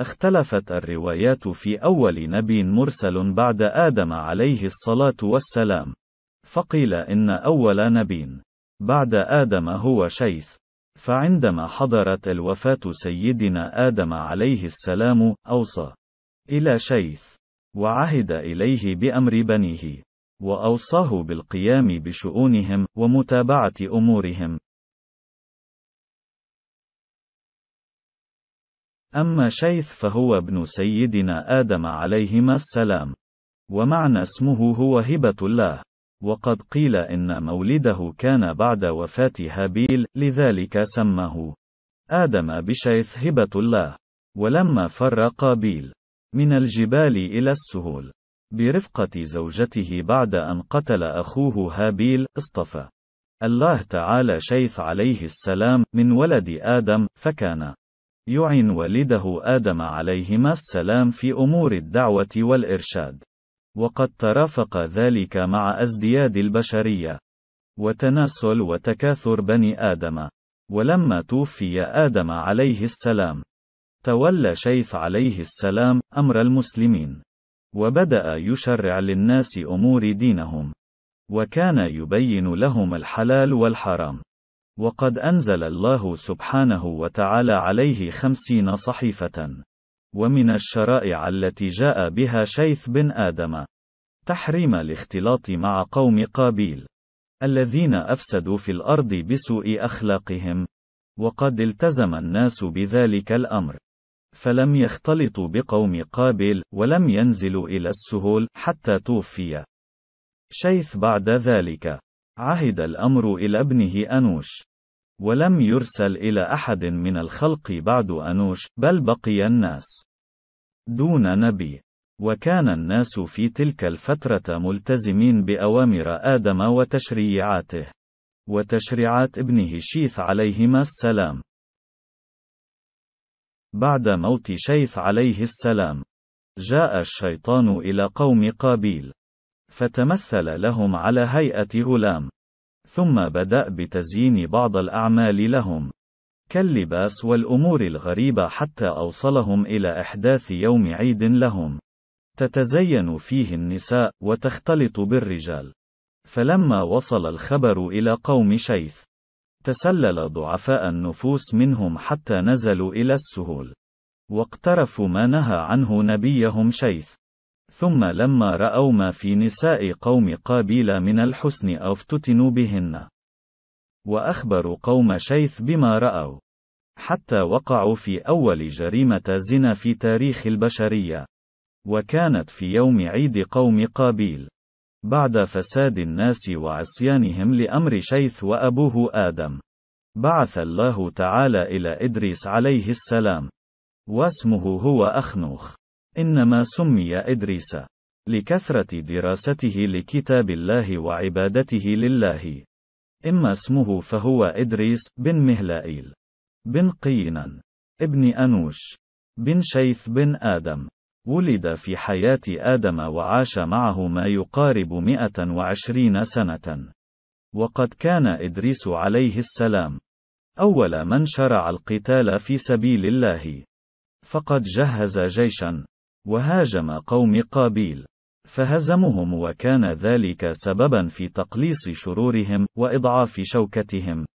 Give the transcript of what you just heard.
اختلفت الروايات في أول نبي مرسل بعد آدم عليه الصلاة والسلام. فقيل إن أول نبي بعد آدم هو شيث. فعندما حضرت الوفاة سيدنا آدم عليه السلام، أوصى إلى شيث، وعهد إليه بأمر بنيه، وأوصاه بالقيام بشؤونهم، ومتابعة أمورهم. أما شيث فهو ابن سيدنا آدم عليهما السلام. ومعنى اسمه هو هبة الله. وقد قيل إن مولده كان بعد وفاة هابيل، لذلك سماه آدم بشيث هبة الله. ولما فر قابيل من الجبال إلى السهول برفقة زوجته بعد أن قتل أخوه هابيل، اصطفى الله تعالى شيث عليه السلام من ولد آدم، فكان يعن والده آدم عليهما السلام في أمور الدعوة والإرشاد. وقد ترافق ذلك مع أزدياد البشرية وتناسل وتكاثر بني آدم. ولما توفي آدم عليه السلام تولى شيث عليه السلام أمر المسلمين. وبدأ يشرع للناس أمور دينهم. وكان يبين لهم الحلال والحرام. وقد أنزل الله سبحانه وتعالى عليه خمسين صحيفة ومن الشرائع التي جاء بها شيث بن آدم. تحريم الاختلاط مع قوم قابيل الذين أفسدوا في الأرض بسوء أخلاقهم وقد التزم الناس بذلك الأمر. فلم يختلطوا بقوم قابل ولم ينزلوا إلى السهول حتى توفي. شيث بعد ذلك. عهد الأمر إلى ابنه أنوش. ولم يرسل إلى أحد من الخلق بعد أنوش بل بقي الناس دون نبي. وكان الناس في تلك الفترة ملتزمين بأوامر آدم وتشريعاته. وتشريعات ابنه شيث عليهما السلام. بعد موت شيث عليه السلام جاء الشيطان إلى قوم قابيل فتمثل لهم على هيئة غلام. ثم بدأ بتزيين بعض الأعمال لهم. كاللباس والأمور الغريبة حتى أوصلهم إلى إحداث يوم عيد لهم. تتزين فيه النساء وتختلط بالرجال. فلما وصل الخبر إلى قوم شيث تسلل ضعفاء النفوس منهم حتى نزلوا إلى السهول. واقترفوا ما نهى عنه نبيهم شيث. ثم لما رأوا ما في نساء قوم قابيل من الحسن أفتتنوا بهن. وأخبروا قوم شيث بما رأوا. حتى وقعوا في أول جريمة زنا في تاريخ البشرية. وكانت في يوم عيد قوم قابيل. بعد فساد الناس وعصيانهم لأمر شيث وأبوه آدم. بعث الله تعالى إلى إدريس عليه السلام. واسمه هو أخنوخ. إنما سمي إدريس لكثرة دراسته لكتاب الله وعبادته لله إما اسمه فهو إدريس بن مهلائيل بن قينان ابن أنوش بن شيث بن آدم ولد في حياة آدم وعاش معه ما يقارب 120 سنة. وقد كان إدريس عليه السلام أول من شرع القتال في سبيل الله. فقد جهز جيشا وهاجم قوم قابيل. فهزمهم وكان ذلك سببا في تقليص شرورهم وإضعاف شوكتهم.